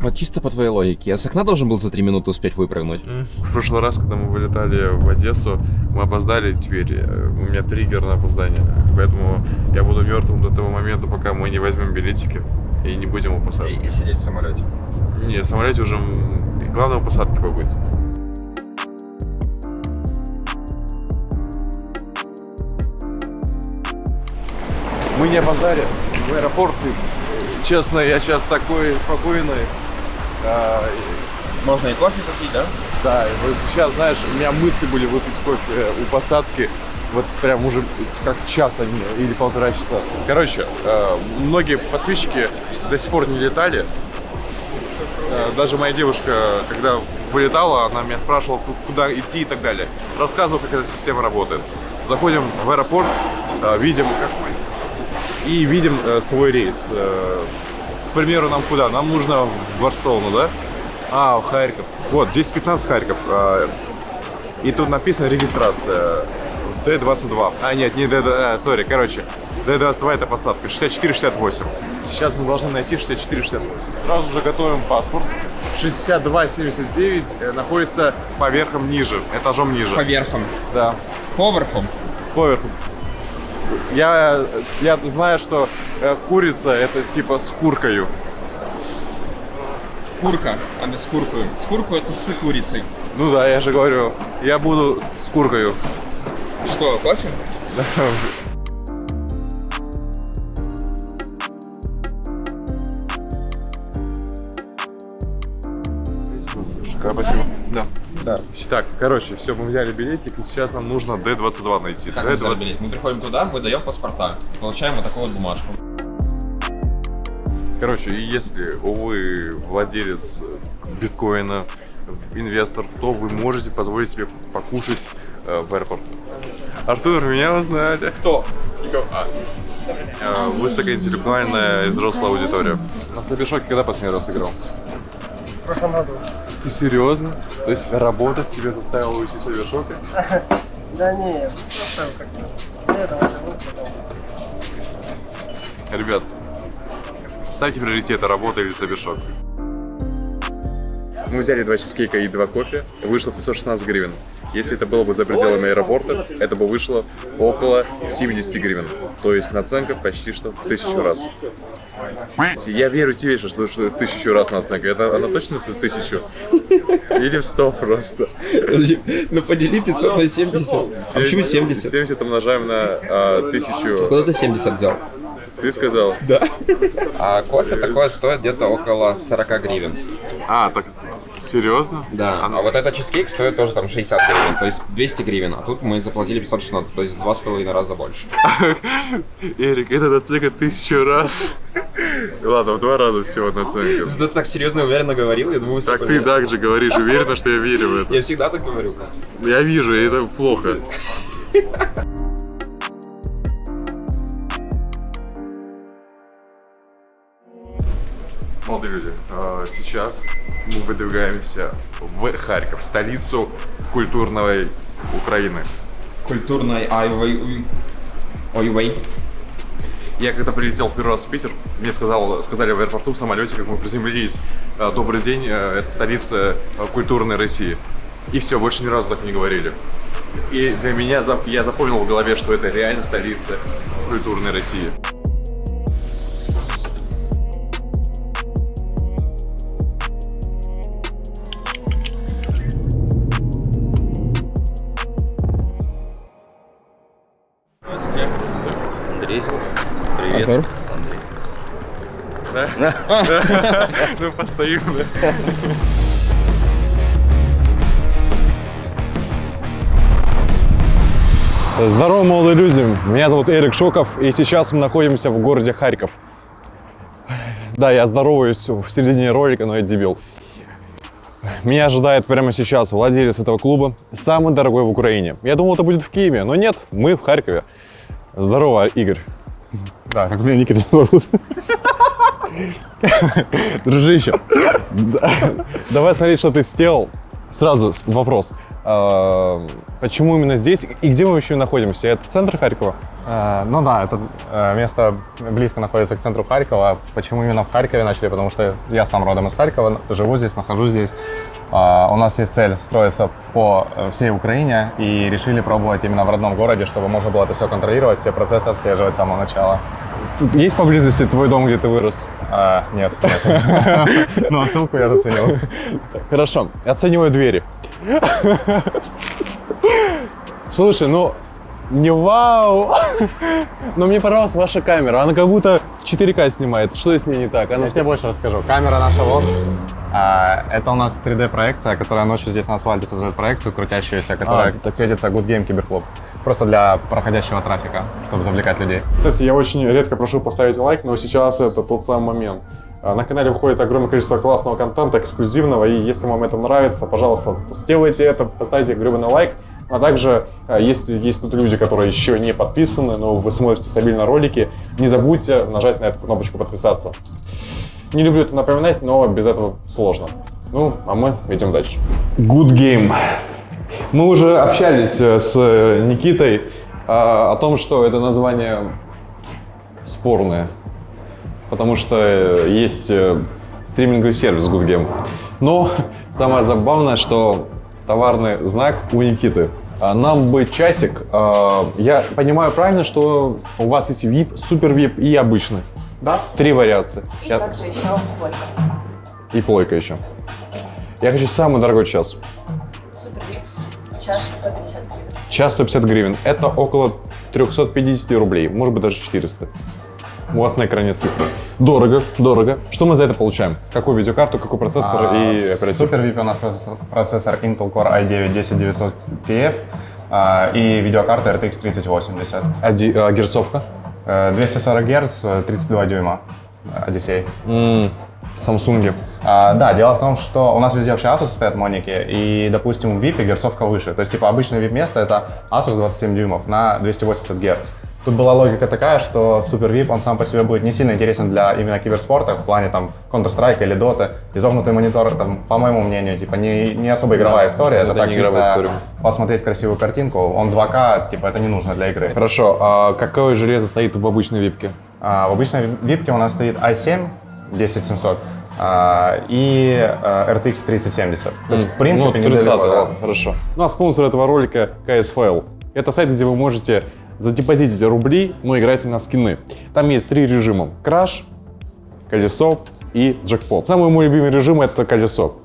Вот чисто по твоей логике, я с окна должен был за три минуты успеть выпрыгнуть? В прошлый раз, когда мы вылетали в Одессу, мы опоздали теперь. э, У меня триггер на опоздание. Поэтому я буду мертвым до того момента, пока мы не возьмем билетики и не будем у посадки. И сидеть в самолете. Не, в самолете уже у посадки побыть. Мы не опоздали в аэропорт. И, честно, я сейчас такой спокойный. А, Можно и кофе попить, да? да, и вот сейчас, знаешь, у меня мысли были выпить кофе у посадки. Вот прям уже как час они или полтора часа. Короче, э, многие подписчики до сих пор не летали. Э, Даже моя девушка, когда вылетала, она меня спрашивала, ку- куда идти и так далее. Рассказывал, как эта система работает. Заходим в аэропорт, э, видим, как мы, и видим э, свой рейс. Э, к примеру, нам куда? Нам нужно в Барселону, да? А, в Харьков. Вот, здесь 15 Харьков. э, и тут написано регистрация. Д-22. А, нет, не Д, а, сори, короче. Д-22 это посадка, 64-68. Сейчас мы должны найти 64-68. Сразу же готовим паспорт. 62-79 э, находится поверхом ниже, этажом ниже. По верхам. Да, Поверхом. поверхом. Я, я знаю, что э, курица это типа с куркою. Курка, а не с куркою. С курку это с курицей. Ну да, я же говорю, я буду с куркою. Что, кофе? Да. Так, короче, все, мы взяли билетик, и сейчас нам нужно D22 найти. Как мы взяли D20. билет? Мы приходим туда, выдаем паспорта и получаем вот такую вот бумажку. Короче, и если вы владелец биткоина, инвестор, то вы можете позволить себе покушать э, в аэропорту. Артур, меня узнали. Кто? Э, высокоинтеллектуальная и взрослая аудитория. На Собешоке когда последний раз играл? В прошлом году. Ты серьезно? То есть работать тебя заставило уйти с Собешока? Да не, просто как-то. Потом. Ребят, ставьте приоритеты работа или Собешок. Мы взяли два чизкейка и два кофе, вышло 516 гривен. Если это было бы за пределами аэропорта, это бы вышло около 70 гривен. То есть наценка почти что в тысячу раз. Я верю тебе, что, что в тысячу раз наценка. Это она точно в тысячу? Или в сто просто? Ну подели 500 на 70. А почему 70? 70 умножаем на а, тысячу. Куда ты 70 взял? Ты сказал? Да. А кофе такое стоит где-то около 40 гривен. А, так серьезно? Да. А вот этот чизкейк стоит тоже там 60 гривен, то есть 200 гривен. А тут мы заплатили 516, то есть в два с половиной раза больше. Эрик, это наценка тысячу раз. Ладно, в два раза всего наценка. Ты так серьезно и уверенно говорил, я думаю, Так ты так же говоришь, уверена, что я верю в это. Я всегда так говорю. Я вижу, и это плохо. Молодые люди, э, сейчас мы выдвигаемся в Харьков, столицу культурной Украины. Культурной айвей... Ойвей. Я когда прилетел в первый раз в Питер, мне сказал, сказали в аэропорту в самолете, как мы приземлились, э, добрый день, э, это столица культурной России. И все, больше ни разу так не говорили. И для меня, я запомнил в голове, что это реально столица культурной России. Ну, постою, да. Здорово, молодые люди! Меня зовут Эрик Шоков, и сейчас мы находимся в городе Харьков. Да, я здороваюсь в середине ролика, но я дебил. Меня ожидает прямо сейчас владелец этого клуба, самый дорогой в Украине. Я думал, это будет в Киеве, но нет, мы в Харькове. Здорово, Игорь. Да, как меня Никита зовут. Дружище, да- давай смотреть, что ты сделал. Сразу вопрос. А, почему именно здесь и где мы вообще находимся? Это центр Харькова? Э, Ну да, это э, место близко находится к центру Харькова. Почему именно в Харькове начали? Потому что я сам родом из Харькова, живу здесь, нахожусь здесь. А, У нас есть цель строиться по э, всей Украине и решили пробовать именно в родном городе, чтобы можно было это все контролировать, все процессы отслеживать с самого начала. Есть поблизости твой дом, где ты вырос? А, нет, нет. Но отсылку я заценил. Хорошо, оцениваю двери. Слушай, ну не вау, но мне понравилась ваша камера. Она как будто 4К снимает. Что с ней не так? Она Я тебе больше расскажу. Камера наша вот. А, это у нас 3D-проекция, которая ночью здесь на асфальте создает проекцию крутящуюся, которая А. светится Good Game Киберклуб. Просто для проходящего трафика, чтобы завлекать людей. Кстати, я очень редко прошу поставить лайк, но сейчас это тот самый момент. А, На канале выходит огромное количество классного контента, эксклюзивного, и если вам это нравится, пожалуйста, сделайте это, поставьте гребаный лайк. А также, а, если есть тут люди, которые еще не подписаны, но вы смотрите стабильно ролики, не забудьте нажать на эту кнопочку подписаться. Не люблю это напоминать, но без этого сложно. Ну, а мы идем дальше. Good game. Мы уже общались э, с э, Никитой а, о том, что это название спорное, потому что э, есть стриминговый сервис Good Game. Но самое забавное, что товарный знак у Никиты. А Нам бы часик. А, Я понимаю правильно, что у вас есть VIP, супер VIP и обычный. Да? Три вариации. И Я- также еще плойка. И плойка еще. Я хочу самый дорогой час. Час 150 гривен. Час 150 гривен. Это около 350 рублей, может быть даже 400. У вас на экране цифры. Дорого, дорого. Что мы за это получаем? Какую видеокарту, какой процессор и оперативку? Супер VIP у нас процессор, процессор Intel Core i9 10900PF а, и видеокарта RTX 3080. А, ди- а герцовка? Э, 240 Гц, э, 32 дюйма. э, Odyssey. Samsung. А, да, дело в том, что у нас везде вообще Asus стоят моники, и, допустим, в VIP герцовка выше. То есть, типа, обычное VIP место это Asus 27 дюймов на 280 Гц. Тут была логика такая, что Super VIP, он сам по себе будет не сильно интересен для именно киберспорта, в плане там Counter-Strike или Dota. Изогнутый монитор, там, по моему мнению, типа не, не особо игровая история, это, это так чисто история. посмотреть красивую картинку. Он 2К, типа это не нужно для игры. Хорошо, а какое железо стоит в обычной випке? А, в обычной випке у нас стоит i7 10700 а, и а, RTX 3070. То есть, в принципе, ну, недалеко, 30 да. ладно, хорошо. Ну а спонсор этого ролика KSFL. Это сайт, где вы можете задепозитить рубли, но играть на скины. Там есть три режима. Краш, колесо и джекпот. Самый мой любимый режим это колесо.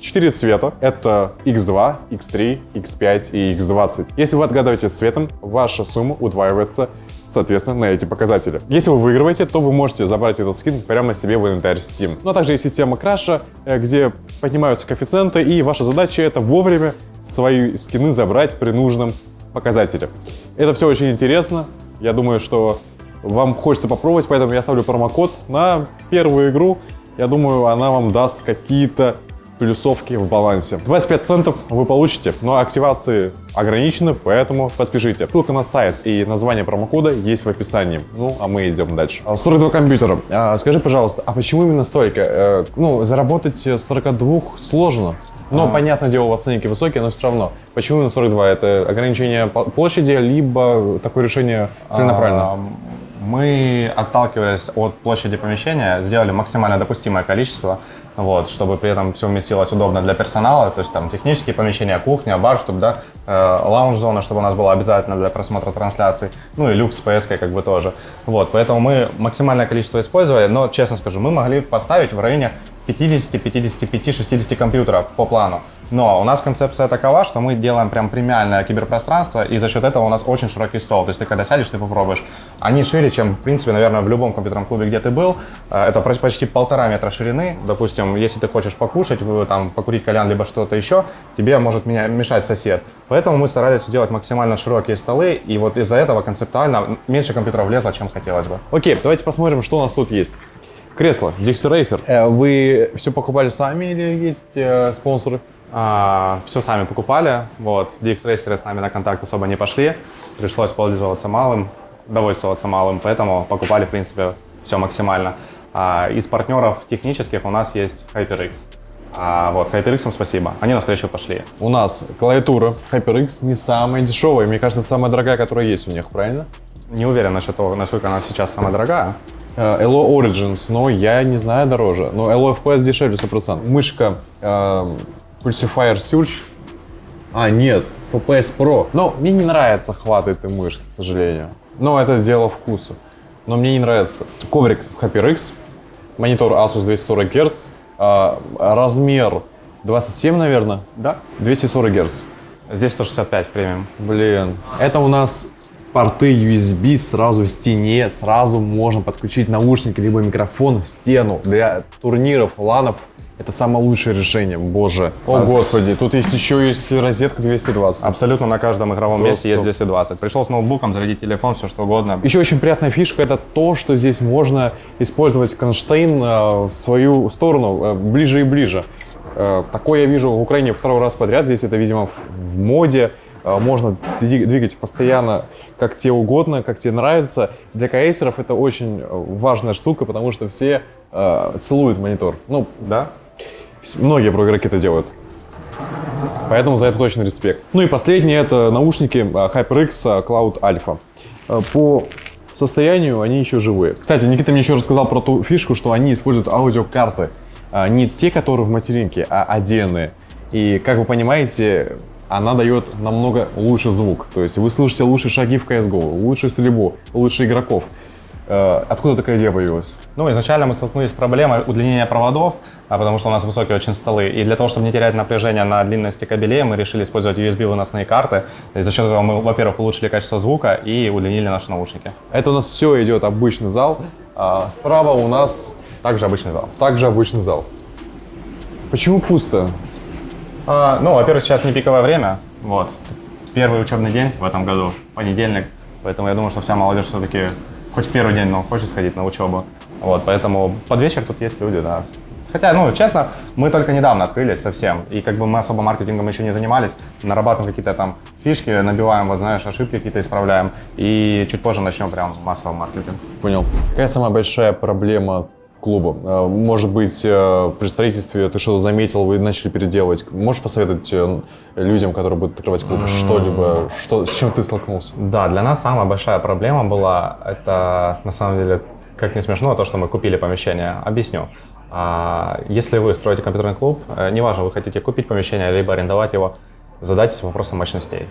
Четыре цвета. Это X2, X3, X5 и X20. Если вы отгадываете цветом, ваша сумма удваивается соответственно, на эти показатели. Если вы выигрываете, то вы можете забрать этот скин прямо себе в инвентарь Steam. Ну а также есть система краша, э, где поднимаются коэффициенты, и ваша задача это вовремя свои скины забрать при нужном показателе. Это все очень интересно. Я думаю, что вам хочется попробовать, поэтому я ставлю промокод на первую игру. Я думаю, она вам даст какие-то плюсовки в балансе. 25 центов вы получите, но активации ограничены, поэтому поспешите. Ссылка на сайт и название промокода есть в описании. Ну, а мы идем дальше. А, 42 компьютера. А, Скажи, пожалуйста, а почему именно столько? Э, Ну, заработать 42 сложно. Но, понятное дело, у вас ценники высокие, но все равно. Почему именно 42? Это ограничение площади, либо такое решение целенаправленно? А, Мы, отталкиваясь от площади помещения, сделали максимально допустимое количество, вот, чтобы при этом все вместилось удобно для персонала, то есть там технические помещения, кухня, бар, чтобы, да, э, лаунж-зона, чтобы у нас была обязательно для просмотра трансляций, ну и люкс с PS как бы тоже. Вот, поэтому мы максимальное количество использовали, но, честно скажу, мы могли поставить в районе 50, 55, 60 компьютеров по плану. Но у нас концепция такова, что мы делаем прям премиальное киберпространство, и за счет этого у нас очень широкий стол. То есть ты когда сядешь, ты попробуешь. Они шире, чем, в принципе, наверное, в любом компьютерном клубе, где ты был. Э, Это почти полтора метра ширины. Допустим, если ты хочешь покушать, там, покурить кальян, либо что-то еще, тебе может меня мешать сосед. Поэтому мы старались сделать максимально широкие столы, и вот из-за этого концептуально меньше компьютеров влезло, чем хотелось бы. Окей, давайте посмотрим, что у нас тут есть. Кресло, Dixie Racer. Э, Вы все покупали сами или есть э, спонсоры? все сами покупали, вот, DX-рейсеры с нами на контакт особо не пошли, пришлось пользоваться малым, довольствоваться малым, поэтому покупали, в принципе, все максимально. А из партнеров технических у нас есть HyperX. А вот HyperX спасибо, они навстречу пошли. У нас клавиатура HyperX не самая дешевая. Мне кажется, это самая дорогая, которая есть у них, правильно? Не уверен насчет того, насколько она сейчас самая дорогая. Э, Elo Origins, но я не знаю дороже. Но Elo FPS дешевле 100%. Мышка э, Pulsifier Surge. А, нет, FPS Pro. Но мне не нравится хват этой мышки, к сожалению. Но это дело вкуса. Но мне не нравится. Коврик HyperX, монитор Asus 240 Гц, э, размер 27, наверное, Да. 240 Гц. Здесь 165 в премиум. Блин, это у нас порты USB сразу в стене, сразу можно подключить наушники либо микрофон в стену. Для турниров, ланов это самое лучшее решение, боже. О, господи, тут есть еще есть розетка 220. Абсолютно на каждом игровом Просто. месте есть 220. Пришел с ноутбуком, зарядить телефон, все что угодно. Еще очень приятная фишка это то, что здесь можно использовать кронштейн э, в свою сторону э, ближе и ближе. Э, Такое я вижу в Украине второй раз подряд. Здесь это, видимо, в, в моде. Можно дви- двигать постоянно как тебе угодно, как тебе нравится. Для кейсеров это очень э, важная штука, потому что все э, целуют монитор. Ну, Да? Многие про-игроки это делают. Поэтому за это точно респект. Ну и последнее это наушники э, HyperX э, Cloud Alpha. По состоянию они еще живые. Кстати, Никита мне еще рассказал про ту фишку, что они используют аудиокарты. Не те, которые в материнке, а отдельные. И, как вы понимаете, она дает намного лучше звук. То есть вы слышите лучше шаги в CSGO, лучше стрельбу, лучше игроков. Э, Откуда такая идея появилась? Ну, изначально мы столкнулись с проблемой удлинения проводов, а потому что у нас высокие очень столы. И для того, чтобы не терять напряжение на длинности кабелей, мы решили использовать USB-выносные карты. И за счет этого мы, во-первых, улучшили качество звука и удлинили наши наушники. Это у нас все идет обычный зал. А справа у нас Также обычный зал. также обычный зал. Почему пусто? А, ну, во-первых, сейчас не пиковое время. Вот. Первый учебный день в этом году, понедельник. Поэтому я думаю, что вся молодежь все-таки хоть в первый день, но хочет сходить на учебу. Вот, поэтому под вечер тут есть люди, да. Хотя, ну, честно, мы только недавно открылись совсем, и как бы мы особо маркетингом еще не занимались, нарабатываем какие-то там фишки, набиваем, вот знаешь, ошибки какие-то исправляем, и чуть позже начнем прям массовый маркетинг. Понял. Какая самая большая проблема клуба? Э, Может быть, э, при строительстве ты что-то заметил, вы начали переделывать. Можешь посоветовать э, людям, которые будут открывать клуб, что-либо, что, с чем ты столкнулся? Да, для нас самая большая проблема была, это на самом деле, как не смешно, то, что мы купили помещение. Объясню. А, Если вы строите компьютерный клуб, неважно, вы хотите купить помещение, либо арендовать его, задайтесь вопросом мощностей.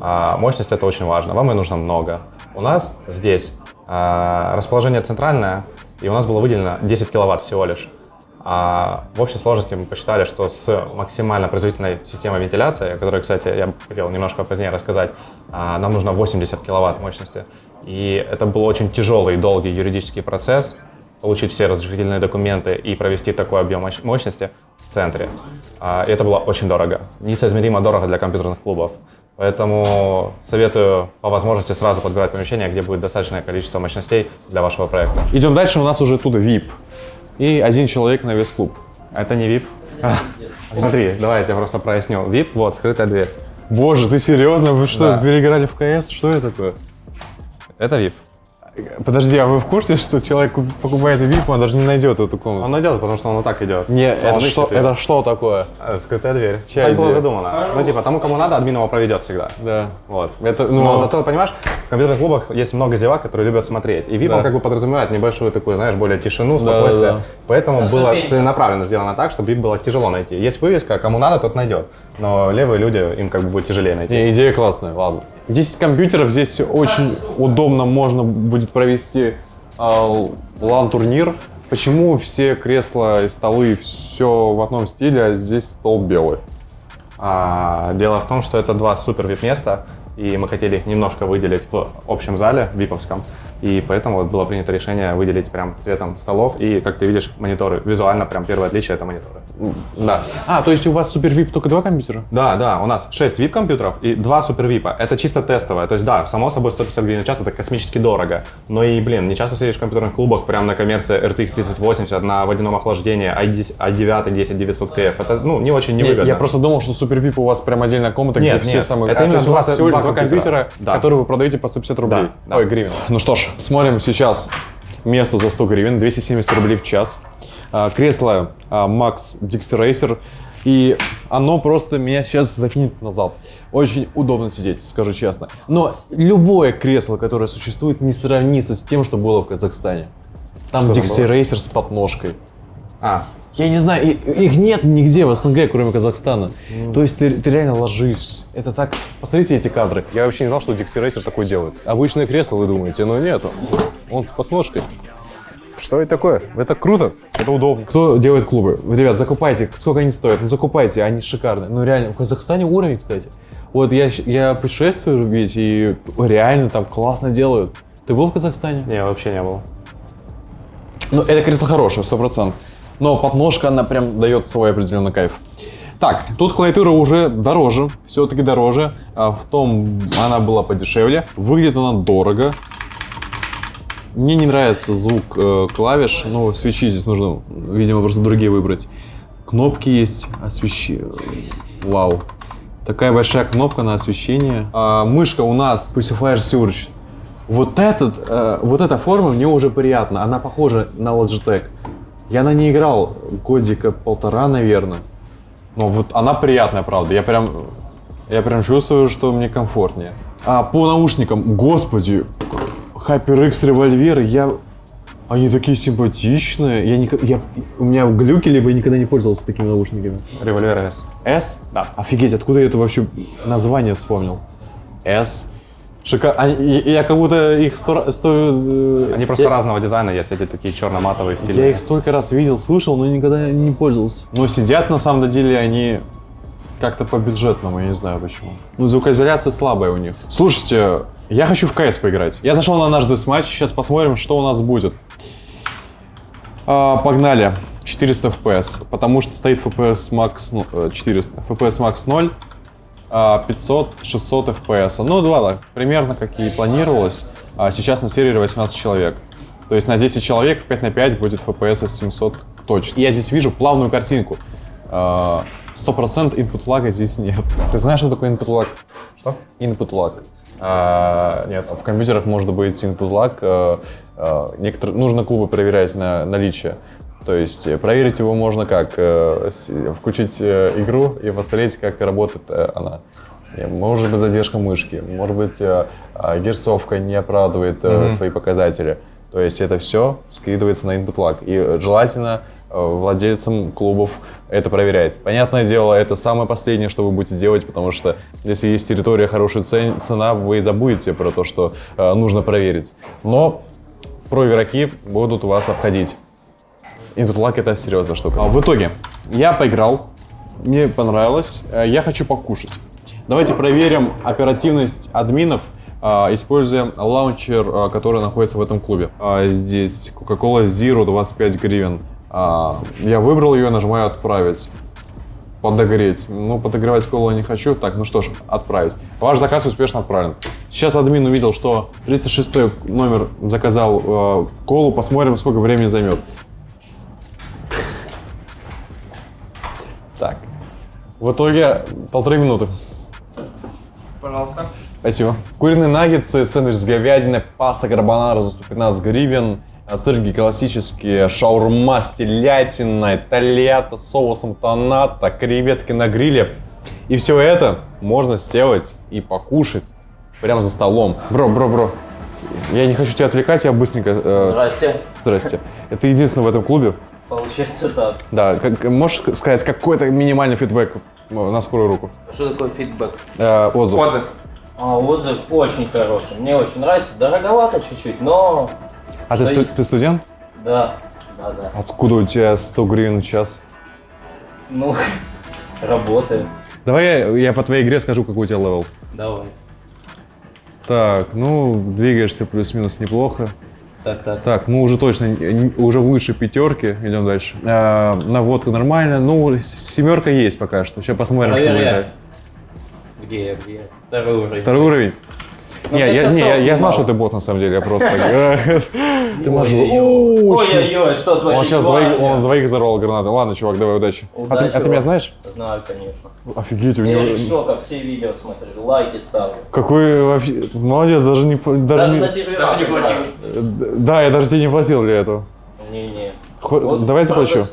А, Мощность это очень важно, вам и нужно много. У нас здесь а, расположение центральное, и у нас было выделено 10 киловатт всего лишь. А в общей сложности мы посчитали, что с максимально производительной системой вентиляции, о которой, кстати, я хотел немножко позднее рассказать, а, нам нужно 80 киловатт мощности. И это был очень тяжелый и долгий юридический процесс, получить все разрешительные документы и провести такой объем мощ- мощности в центре. А, И это было очень дорого, несоизмеримо дорого для компьютерных клубов. Поэтому советую по возможности сразу подбирать помещение, где будет достаточное количество мощностей для вашего проекта. Идем дальше, у нас уже оттуда VIP. И один человек на весь клуб. Это не VIP. А, Смотри, давай я тебе просто проясню. VIP, вот, скрытая дверь. Боже, ты серьезно? Вы что, Да. переиграли в КС? Что это такое? Это VIP. Подожди, а вы в курсе, что человек куп- покупает VIP, он даже не найдет эту комнату? Он идет, потому что он вот так идет. Не, это что, это что такое? Э, Скрытая дверь. Чья так было задумано. Ну, типа, тому, кому надо, админ его проведет всегда. Да. Вот. Это, ну, Но зато, понимаешь, в компьютерных клубах есть много зевак, которые любят смотреть. И VIP, Да. он как бы подразумевает небольшую такую, знаешь, более тишину, спокойствие. да. Поэтому было целенаправленно сделано так, чтобы VIP было тяжело найти. Есть вывеска, кому надо, тот найдет. Но левые люди, им как бы будет тяжелее найти. Не, идея классная, ладно. 10 компьютеров, здесь очень удобно можно будет провести а, лан-турнир. Почему все кресла и столы все в одном стиле, а здесь стол белый? А, дело в том, что это два супер VIP места, и мы хотели их немножко выделить в общем зале, виповском. И поэтому вот было принято решение выделить прям цветом столов. И, как ты видишь, мониторы. Визуально прям первое отличие — это мониторы. Да. А, то есть у вас супер VIP только два компьютера? Да, да, у нас 6 VIP-компьютеров и 2 супер VIP. Это чисто тестовое. То есть, да, само собой 150 гривен в час это космически дорого. Но и, блин, не часто встретишь в компьютерных клубах прям на коммерции RTX 3080 на водяном охлаждении i10 i9 10900 KF. Это, ну, не очень Не, невыгодно. я просто думал, что супер VIP у вас прям отдельная комната, Нет, где все нет, самые... это А, именно два- два компьютера. Да. которые вы продаете по 150 рублей. Да, да. Ой, гривен. Ну что ж, смотрим сейчас место за 100 гривен, 270 рублей в час. а, кресло а, Max Dixie Racer. И оно просто меня сейчас закинет назад. Очень удобно сидеть, скажу честно. Но любое кресло, которое существует, не сравнится с тем, что было в Казахстане. Там Dixie Racer с подножкой. А, Я не знаю, их нет нигде в СНГ, кроме Казахстана. То есть ты, ты реально ложишься. Это так... Посмотрите эти кадры. Я вообще не знал, что Dixie Racer такое делает. Обычное кресло, вы думаете, но нет. Он с подножкой. Что это такое? Это круто, это удобно. Кто делает клубы? Ребят, закупайте. Сколько они стоят? Ну закупайте, они шикарные. Ну реально, в Казахстане уровень, кстати. Вот я, я путешествую ведь, и реально там классно делают. Ты был в Казахстане? не, вообще не было. Ну, это кресло хорошее, сто процентов. Но подножка, она прям дает свой определенный кайф. Так, тут клавиатура уже дороже, все-таки дороже. А в том она была подешевле. Выглядит она дорого. Мне не нравится звук э, клавиш, но свечи здесь нужно, видимо, просто другие выбрать. Кнопки есть, освещение. Вау. Такая большая кнопка на освещение. А, мышка у нас Pacifier Surge. Вот, этот, э, вот эта форма мне уже приятна. Она похожа на Logitech. Я на ней играл годика полтора, наверное. Но вот она приятная, правда. Я прям, я прям чувствую, что мне комфортнее. А по наушникам, господи, HyperX револьвер, я... Они такие симпатичные. Я, никак- я, у меня глюки, либо я никогда не пользовался такими наушниками. Револьвер S. S? Да. Офигеть, откуда я это вообще название вспомнил? S. Шика... они- я, я как будто их сто... сто э, Они просто я, разного дизайна есть, эти такие черно-матовые я стили. их столько раз видел, слышал, но никогда не пользовался. Но сидят на самом деле они как-то по бюджетному, я не знаю почему. Ну, звукоизоляция слабая у них. Слушайте, я хочу в КС поиграть. Я зашел на наш матч, сейчас посмотрим, что у нас будет. А, погнали. 400 FPS, потому что стоит FPS max ну, э, 400, FPS max 0, а 500, 600 FPS. Ну, два, примерно как и планировалось. А сейчас на сервере 18 человек. То есть на 10 человек 5 на 5 будет FPS 700 точно. И я здесь вижу плавную картинку. А, 100% input лага здесь нет. Ты знаешь, что такое input lag? Что? Input lag. А, нет, в компьютерах может быть input lag. а, а, некоторые, нужно клубы проверять на наличие. То есть э, проверить его можно как? Э, Включить э, игру и посмотреть, как работает она. Может быть задержка мышки, может быть а, герцовка не оправдывает э, свои показатели. То есть это все скидывается на input lag. И желательно владельцам клубов это проверять. Понятное дело, это самое последнее, что вы будете делать, потому что если есть территория, хорошая цен- цена, вы забудете про то, что нужно проверить. Но про игроки будут вас обходить. Input lag это серьезная штука. А в итоге, я поиграл, мне понравилось, э, я хочу покушать. Давайте проверим оперативность админов, а, используя лаунчер, а, который находится в этом клубе. А, Здесь Coca-Cola Zero 25 гривен. А, Я выбрал ее, нажимаю «Отправить». Подогреть. Ну, подогревать колу не хочу. Так, ну что ж, отправить. Ваш заказ успешно отправлен. Сейчас админ увидел, что 36 номер заказал э, колу. Посмотрим, сколько времени займет. В итоге полторы минуты. Пожалуйста. Спасибо. Куриные наггетсы, сэндвич с говядиной, паста карбонара за 115 гривен, а сырки классические, шаурма с телятиной, тольятто с соусом тоната, креветки на гриле. И все это можно сделать и покушать прямо за столом. Бро, бро, бро. Я не хочу тебя отвлекать, я быстренько... э, Здрасте. здрасте. Это единственное в этом клубе. Получается так. Да, как, можешь сказать какой-то минимальный фидбэк э, на скорую руку? Что такое фидбэк? Э, отзыв. Отзыв. А, отзыв очень хороший. Мне очень нравится. Дороговато чуть-чуть, но А ты, сту- ты студент? да, да, да. Откуда у тебя 100 гривен в час? Ну, работаю. Давай я, я по твоей игре скажу, какой у тебя level. Давай. Так, ну, двигаешься плюс-минус неплохо. Так, так. Так, ну уже точно, уже выше пятерки, идем дальше. А, наводка нормально, ну, семерка есть пока что. Сейчас посмотрим, что Проверяй. будет. Где я, где я? Второй уровень. Второй уровень. Не, я, не, я, я знал, что ты бот на самом деле, я просто... Ты мажор. Ой-ой-ой. Что творит Он сейчас двоих, он двоих взорвал гранаты. Ладно, чувак, давай удачи. А ты, Удачи а ты меня знаешь? Знаю, конечно. Офигеть, у него... Шоков все видео смотрю, лайки ставлю. Какой вообще... Молодец, даже не... Даже не... платил. играю. Да, я даже тебе не платил для этого. Не-не. Давай заплачу.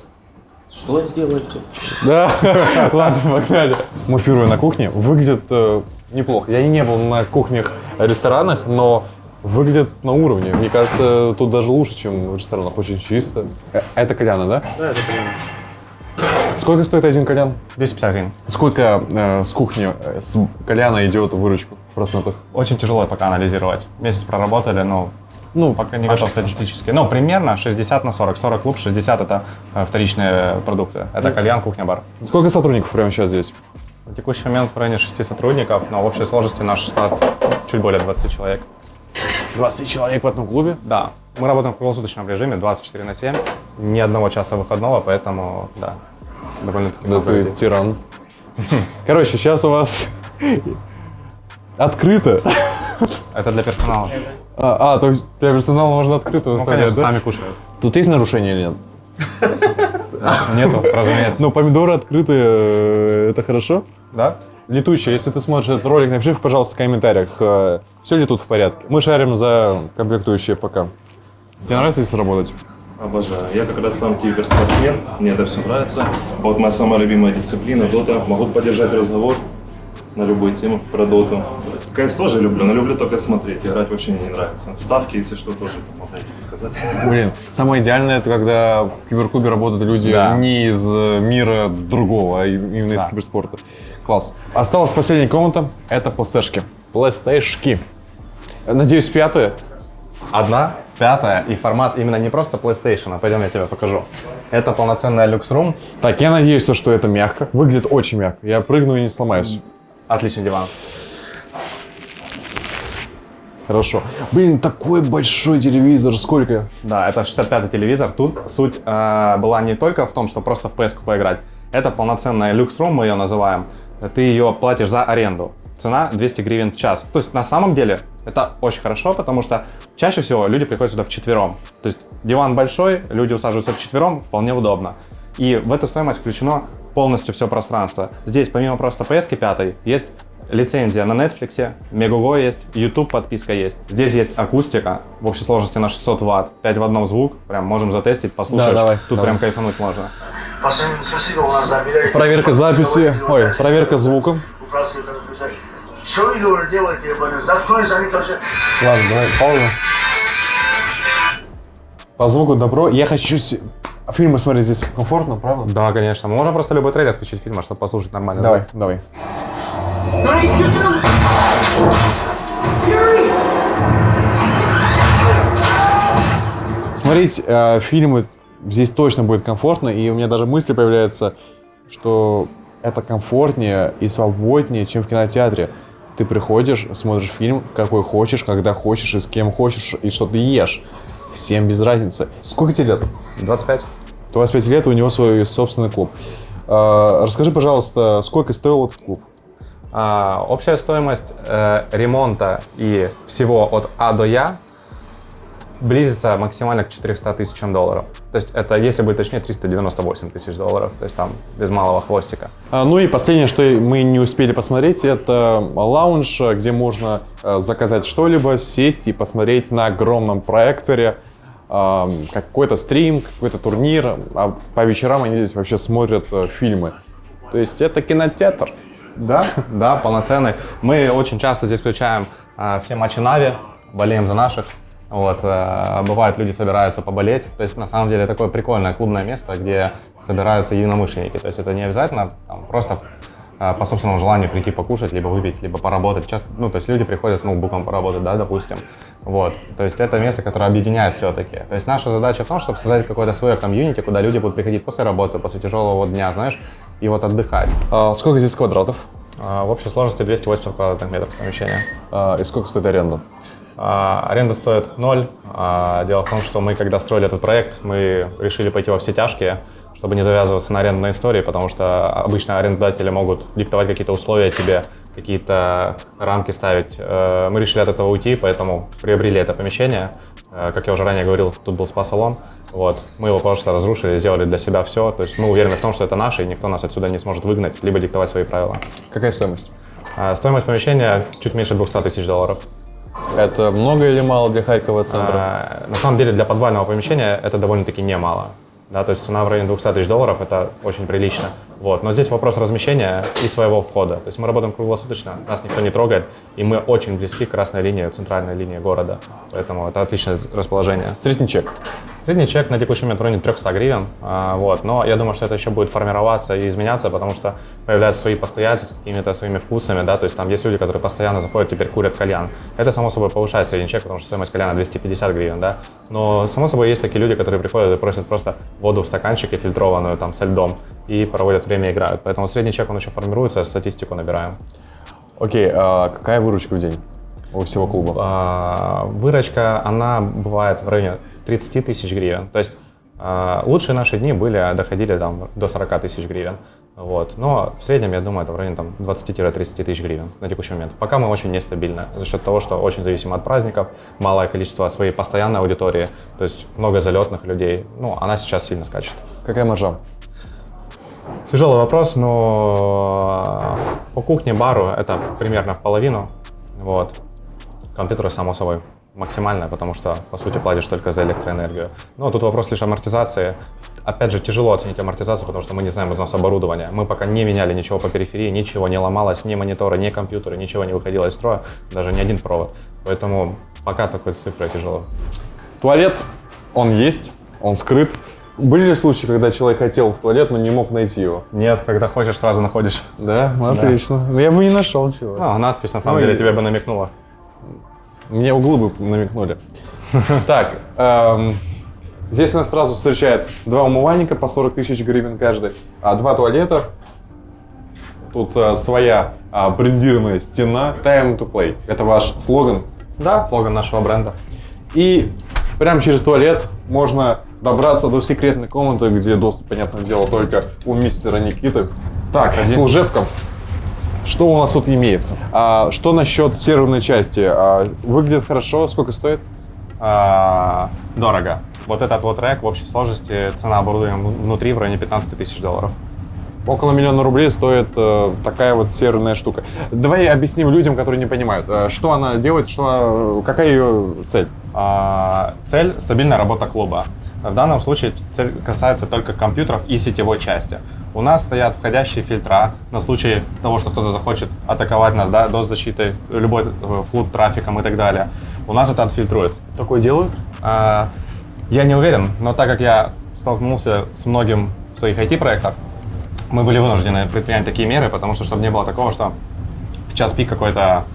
Что сделаете? Да, ладно, погнали. Мы первые на кухне. Выглядит э, неплохо. Я не был на кухнях ресторанах, но выглядит на уровне. Мне кажется, тут даже лучше, чем в ресторанах. Очень чисто. Э, Это кальяны, да? Да, это примерно. Сколько стоит один кальян? 250 гривен. Сколько э, с кухни, э, с кальяна идет выручку в процентах? Очень тяжело пока анализировать. Месяц проработали, но Ну, пока не готов статистически. Ну, примерно 60 на 40. 40 клуб, 60 это э, вторичные продукты. Это кальян, кухня, бар. Сколько сотрудников прямо сейчас здесь? На текущий момент в районе 6 сотрудников, но в общей сложности наш штат чуть более 20 человек. 20 человек в одном клубе? Да, мы работаем в круглосуточном режиме 24 на 7, ни одного часа выходного, поэтому, да, довольно-таки Да ты людей. тиран. Короче, сейчас у вас открыто. Это для персонала. А, а, то есть для персонала можно открыто Ну, выставлять, конечно, да? сами кушают. Тут есть нарушения или нет? Нету, разумеется. Ну, помидоры открытые, э, это хорошо? Да? Летучий, если ты смотришь этот ролик, напиши, пожалуйста, в комментариях, все ли тут в порядке. Мы шарим за комплектующие пока. Тебе нравится здесь работать? Обожаю. Я как раз сам киберспортсмен, мне это все нравится. Вот моя самая любимая дисциплина – дота. Могу поддержать разговор на любую тему про доту. КС тоже люблю, но люблю только смотреть. Играть вообще мне не нравится. Ставки, если что, тоже там могу сказать. Блин, самое идеальное это когда в киберклубе работают люди Да. не из э, мира другого, а именно из Да. киберспорта. Класс. Осталась последняя комната, это PlayStation. PlayStation. Надеюсь, пятая. Одна, пятая, и формат именно не просто PlayStation, а пойдем я тебе покажу. Это полноценная люкс-рум, Так, я надеюсь, то, что это мягко. Выглядит очень мягко. Я прыгну и не сломаюсь. отличный диван. Хорошо. Блин, такой большой телевизор. Сколько? Да, это 65-й телевизор. Тут суть э, была не только в том, что просто в PS поиграть. Это полноценная люкс-рум, мы ее называем. Ты ее платишь за аренду. Цена 200 гривен в час. То есть на самом деле это очень хорошо, потому что чаще всего люди приходят сюда вчетвером. То есть диван большой, люди усаживаются вчетвером, вполне удобно. И в эту стоимость включено полностью все пространство. Здесь помимо просто PS 5 есть лицензия на Netflix, Megogo есть, YouTube подписка есть. Здесь есть акустика в общей сложности на 600 ватт, 5 в одном звук, прям можем затестить, послушать. Да, давай, Тут давай. прям кайфануть можно. Проверка записи. Ой, проверка звука. Управляйте, это записать. Что вы делаете, ебаный? Заткнулись они тоже. Ладно, давай, пауза. По звуку добро. Я хочу фильмы смотреть здесь комфортно, правда? Да, конечно. Мы можем просто любой трейлер включить фильма, чтобы послушать нормально. Давай, звук. давай. Смотреть э, фильмы здесь точно будет комфортно, и у меня даже мысли появляются, что это комфортнее и свободнее, чем в кинотеатре. Ты приходишь, смотришь фильм, какой хочешь, когда хочешь, и с кем хочешь, и что ты ешь. Всем без разницы. Сколько тебе лет? 25. 25 лет, у него свой собственный клуб. Э, расскажи, пожалуйста, сколько стоил этот клуб? А, общая стоимость э, ремонта и всего от А до Я близится максимально к 400 тысячам долларов. То есть это, если быть точнее, 398 тысяч долларов. То есть там без малого хвостика. А, Ну и последнее, что мы не успели посмотреть, это лаунж, где можно э, заказать что-либо, сесть и посмотреть на огромном проекторе э, какой-то стрим, какой-то турнир. А по вечерам они здесь вообще смотрят э, фильмы. То есть это кинотеатр. Да, да, полноценный. Мы очень часто здесь включаем а, все матчи Нави, болеем за наших. Вот, э, бывает, люди собираются поболеть. То есть, на самом деле, такое прикольное клубное место, где собираются единомышленники. То есть, это не обязательно там, просто э, по собственному желанию прийти покушать, либо выпить, либо поработать. Часто, ну, то есть, люди приходят с ноутбуком поработать, да, допустим. Вот, то есть, это место, которое объединяет все-таки. То есть, наша задача в том, чтобы создать какое-то свое комьюнити, куда люди будут приходить после работы, после тяжелого дня, знаешь, и вот отдыхать. А сколько здесь квадратов? А, В общей сложности 280 квадратных метров помещения. А, и сколько стоит аренда? А, Аренда стоит ноль. А, Дело в том, что мы, когда строили этот проект, мы решили пойти во все тяжкие, чтобы не завязываться на арендной истории, потому что обычно арендодатели могут диктовать какие-то условия тебе, какие-то рамки ставить. Э, Мы решили от этого уйти, поэтому приобрели это помещение. Э, Как я уже ранее говорил, тут был спа-салон. Вот. Мы его просто разрушили, сделали для себя все. То есть мы уверены в том, что это наше, и никто нас отсюда не сможет выгнать, либо диктовать свои правила. Какая стоимость? А, Стоимость помещения чуть меньше 200 тысяч долларов. Это много или мало для Харькова центра? А, На самом деле для подвального помещения это довольно-таки немало. да, то есть цена в районе 200 тысяч долларов, это очень прилично. Вот. Но здесь вопрос размещения и своего входа. То есть мы работаем круглосуточно, нас никто не трогает, и мы очень близки к красной линии, центральной линии города. Поэтому это отличное расположение. Средний чек. Средний чек на текущий момент в районе 300 гривен, а, вот, но я думаю, что это еще будет формироваться и изменяться, потому что появляются свои постояльцы с какими-то своими вкусами, да, то есть там есть люди, которые постоянно заходят, теперь курят кальян. Это, само собой, повышает средний чек, потому что стоимость кальяна 250 гривен, да, но, само собой, есть такие люди, которые приходят и просят просто воду в стаканчике фильтрованную, там, со льдом, и проводят время, играют. Поэтому средний чек, он еще формируется, статистику набираем. Окей, а какая выручка в день у всего клуба? А, Выручка, она бывает в районе 30 тысяч гривен. То есть а, лучшие наши дни были, доходили там до 40 тысяч гривен. Вот. Но в среднем, я думаю, это в районе там, 20-30 тысяч гривен на текущий момент. Пока мы очень нестабильны за счет того, что очень зависим от праздников, малое количество своей постоянной аудитории, то есть много залетных людей. Ну, она сейчас сильно скачет. Какая маржа? Тяжелый вопрос, но по кухне, бару это примерно в половину. Вот. Компьютеры, само собой, максимальная, потому что, по сути, платишь только за электроэнергию. Но тут вопрос лишь амортизации. Опять же, тяжело оценить амортизацию, потому что мы не знаем износ оборудования. Мы пока не меняли ничего по периферии, ничего не ломалось, ни мониторы, ни компьютеры, ничего не выходило из строя, даже ни один провод. Поэтому пока такой цифрой тяжело. Туалет, он есть, он скрыт. Были ли случаи, когда человек хотел в туалет, но не мог найти его? Нет, когда хочешь, сразу находишь. Да, ну, отлично. Но я бы не нашел чего. Ну, надпись на самом Ну, деле и- тебе бы намекнула. Мне углы бы намекнули. Так, эм, здесь нас сразу встречает два умывальника по 40 тысяч гривен каждый, а два туалета. Тут э, своя а, брендированная стена. Time to play. Это ваш слоган. Да, слоган нашего бренда. И прямо через туалет можно добраться до секретной комнаты, где доступ, понятное дело, только у мистера Никиты. Так, служебка. Что у нас тут имеется? А, что насчет серверной части? А, выглядит хорошо, сколько стоит? А, дорого. Вот этот вот рэк в общей сложности, цена оборудования внутри в районе 15 тысяч долларов. Около миллиона рублей стоит э, такая вот серверная штука. Давай объясним людям, которые не понимают, э, что она делает, что, какая ее цель. А, цель – стабильная работа клуба. В данном случае цель касается только компьютеров и сетевой части. У нас стоят входящие фильтра на случай того, что кто-то захочет атаковать нас, да, до защиты, любой э, флут трафиком и так далее. У нас это отфильтрует. Такое делают? А, я не уверен, но так как я столкнулся с многим в своих IT-проектах, мы были вынуждены предпринять такие меры, потому что, чтобы не было такого, что в час пик какой-то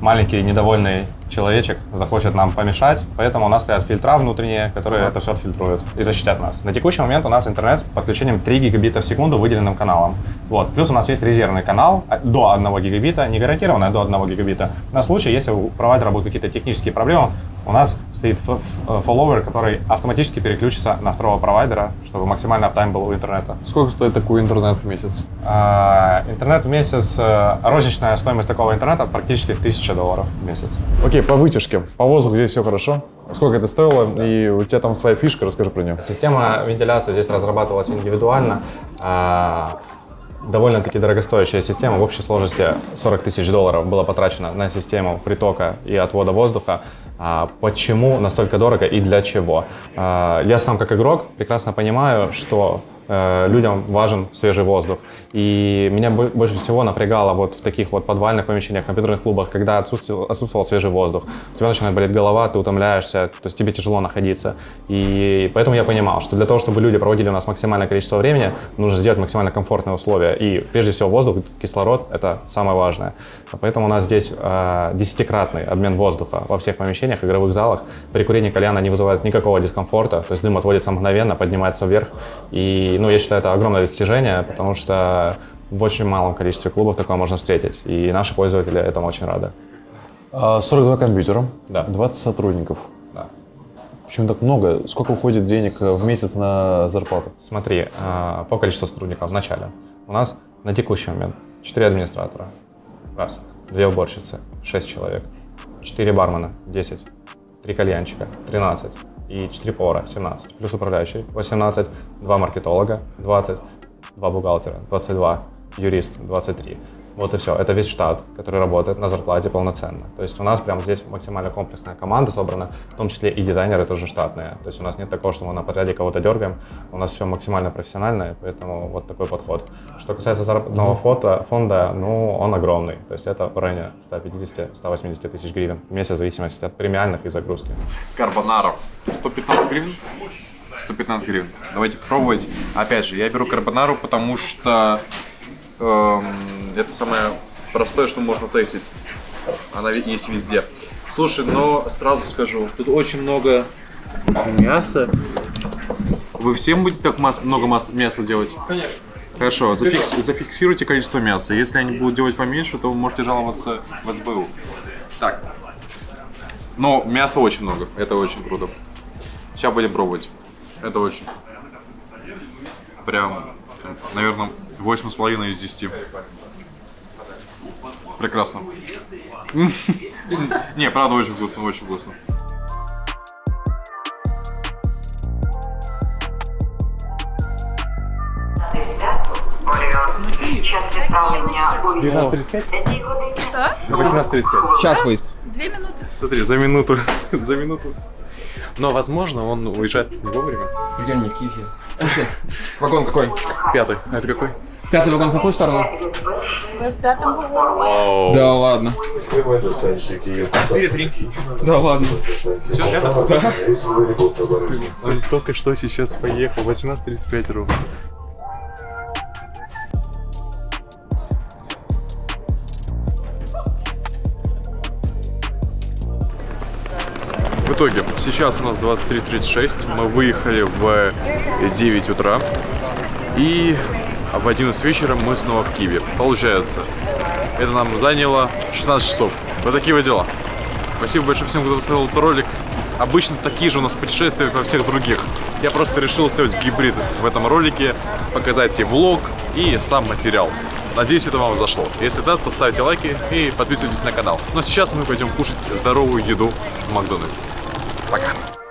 маленький недовольный человечек захочет нам помешать, поэтому у нас стоят фильтра внутренние, которые это все отфильтруют и защитят нас. На текущий момент у нас интернет с подключением 3 гигабита в секунду выделенным каналом. Вот. Плюс у нас есть резервный канал а, до 1 гигабита, не гарантированный, а до 1 гигабита. На случай, если у провайдера будут какие-то технические проблемы, у нас стоит ф- фолловер, который автоматически переключится на второго провайдера, чтобы максимально аптайм был у интернета. Сколько стоит такой интернет в месяц? А, интернет в месяц, э, розничная стоимость такого интернета практически 1000 долларов в месяц. Окей, по вытяжке. По воздуху здесь все хорошо. Сколько это стоило? И у тебя там своя фишка, расскажи про нее. Система вентиляции здесь разрабатывалась индивидуально. А, Довольно-таки дорогостоящая система. В общей сложности 40 тысяч долларов было потрачено на систему притока и отвода воздуха. А Почему настолько дорого и для чего? А, Я сам как игрок прекрасно понимаю, что людям важен свежий воздух. И меня бо- больше всего напрягало вот в таких вот подвальных помещениях, компьютерных клубах, когда отсутствовал, отсутствовал свежий воздух. У тебя начинает болеть голова, ты утомляешься, то есть тебе тяжело находиться. И поэтому я понимал, что для того, чтобы люди проводили у нас максимальное количество времени, нужно сделать максимально комфортные условия. И прежде всего воздух, кислород – это самое важное. Поэтому у нас здесь э, десятикратный обмен воздуха во всех помещениях, игровых залах. При курении кальяна не вызывает никакого дискомфорта, то есть дым отводится мгновенно, поднимается вверх. И ну, я считаю, это огромное достижение, потому что в очень малом количестве клубов такое можно встретить. И наши пользователи этому очень рады. А, 42 компьютера, Да. 20 сотрудников. Да. Почему так много? Сколько уходит денег э, в месяц на зарплату? Смотри, а, по количеству сотрудников в начале. У нас на текущий момент 4 администратора. Раз. Две уборщицы. 6 человек. 4 бармена. 10. 3 кальянчика. 13. И 4 повара. 17. Плюс управляющий. 18. 2 маркетолога. 20. 2 бухгалтера. 22. юрист 23. Вот и все. Это весь штат, который работает на зарплате полноценно. То есть у нас прям здесь максимально комплексная команда собрана, в том числе и дизайнеры тоже штатные. То есть у нас нет такого, что мы на подряде кого-то дергаем. У нас все максимально профессионально, поэтому вот такой подход. Что касается заработного фото, фонда, ну, он огромный. То есть это в районе 150-180 тысяч гривен в месяц, в зависимости от премиальных и загрузки. Карбонаров. 115 гривен? 115 гривен. Давайте пробовать. Опять же, я беру карбонару, потому что эм, это самое простое, что можно тестить. Она ведь есть везде. Слушай, но сразу скажу, тут очень много мяса. Вы всем будете так масс- много масс- мяса делать? Конечно. Хорошо, зафикс- зафиксируйте количество мяса. Если они будут делать поменьше, то вы можете жаловаться в СБУ. Так. Но мяса очень много. Это очень круто. Сейчас будем пробовать. Это очень. Прям, наверное, 8,5 из 10. Прекрасно. Не, правда, очень вкусно, очень вкусно. Что? 18.35. Сейчас выезд. Две минуты. Смотри, за минуту. за минуту. Но, возможно, он уезжает не вовремя. Прикинь, не в Киеве. Пошли. Вагон какой? Пятый. А это какой? Пятый вагон в какую сторону? Вы в пятом вагоне? Да ладно. 4-3. Да ладно. Все, это? Да. Он только что сейчас поехал. 18.35 ровно. В итоге, сейчас у нас 23.36, мы выехали в 9 утра, и в 11 вечера мы снова в Киеве. Получается, это нам заняло 16 часов. Вот такие вот дела. Спасибо большое всем, кто посмотрел этот ролик. Обычно такие же у нас путешествия, как во всех других. Я просто решил сделать гибрид в этом ролике, показать и влог, и сам материал. Надеюсь, это вам зашло. Если да, то ставьте лайки и подписывайтесь на канал. Но сейчас мы пойдем кушать здоровую еду в Макдональдс. Пока!